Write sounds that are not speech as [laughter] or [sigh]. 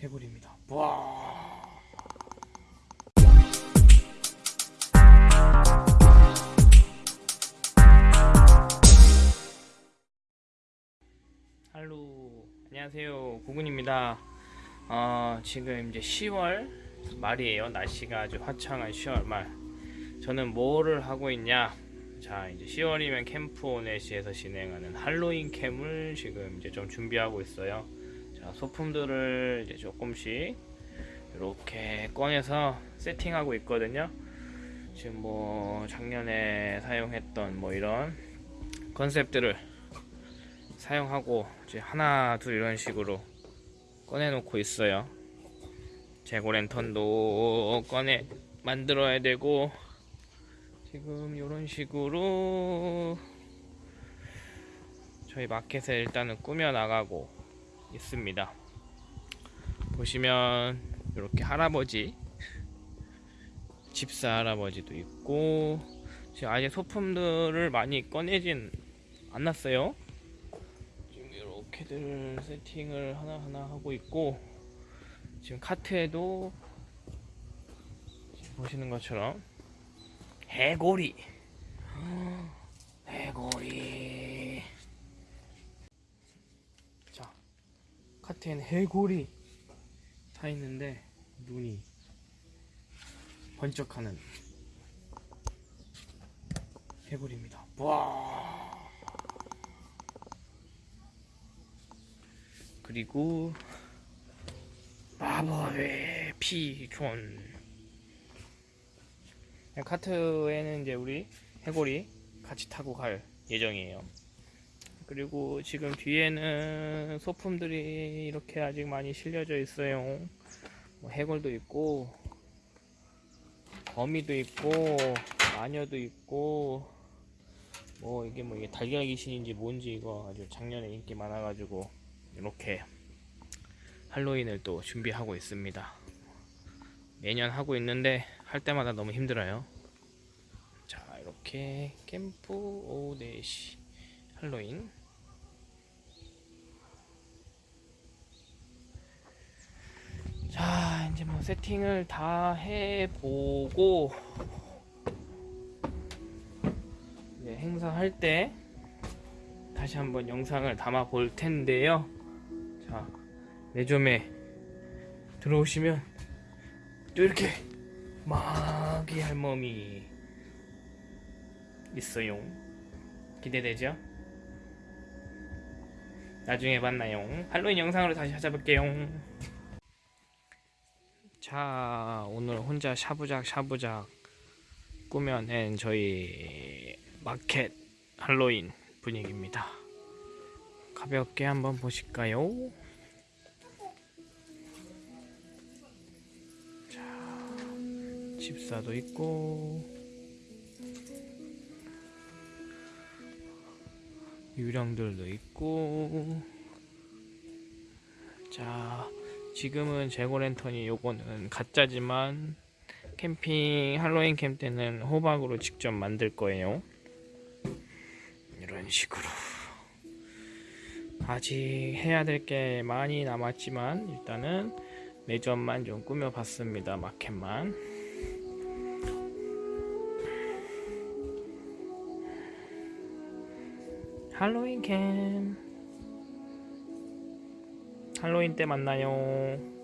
해골입니다. 와. 할로 안녕하세요 구군입니다. 어, 지금 이제 10월 말이에요. 날씨가 아주 화창한 10월 말. 저는 뭐를 하고 있냐? 자 이제 10월이면 캠프 오넷시에서 진행하는 할로윈 캠을 지금 이제 좀 준비하고 있어요. 자 소품들을 이제 조금씩 이렇게 꺼내서 세팅하고 있거든요. 지금 뭐 작년에 사용했던 뭐 이런 컨셉들을 사용하고 이제 하나 둘 이런 식으로 꺼내 놓고 있어요. 재고 랜턴도 꺼내 만들어야 되고 지금 이런 식으로 저희 마켓에 일단은 꾸며 나가고 있습니다. 보시면 이렇게 할아버지 집사 할아버지도 있고 지금 아직 소품들을 많이 꺼내진 않았어요. 지금 이렇게들 세팅을 하나하나 하고 있고 지금 카트에도 보시는 것처럼 해골이 [gasps] 해골이 자 카트에는 해골이 타 있는데 눈이 번쩍하는 해골입니다. 와! 그리고 마법의 피존 카트에는 이제 우리 해골이 같이 타고 갈 예정이에요. 그리고 지금 뒤에는 소품들이 이렇게 아직 많이 실려져 있어요. 뭐 해골도 있고, 거미도 있고, 마녀도 있고, 뭐 이게 뭐 이게 달걀 귀신인지 뭔지 이거 아주 작년에 인기 많아가지고 이렇게 할로윈을 또 준비하고 있습니다. 매년 하고 있는데 할 때마다 너무 힘들어요. 자, 이렇게 캠프 오데시 할로윈 자, 이제 뭐 세팅을 다 해보고 행사할 때 다시 한번 영상을 담아 볼 텐데요. 자, 매점에 들어오시면 또 이렇게 마기 할멈이 있어요. 기대되죠? 나중에 만나요. 할로윈 영상으로 다시 찾아볼게요. 자, 오늘 혼자 샤부작 샤부작 꾸며낸 저희 마켓 할로윈 분위기입니다. 가볍게 한번 보실까요? 집사도 있고 유령들도 있고 자 지금은 재고 랜턴이 요거는 가짜지만 캠핑 할로윈 캠 때는 호박으로 직접 만들 거예요. 이런 식으로. 아직 해야 될 게 많이 남았지만 일단은 매점만 좀 꾸며 봤습니다 마켓만. 할로윈 캠 할로윈 때 만나요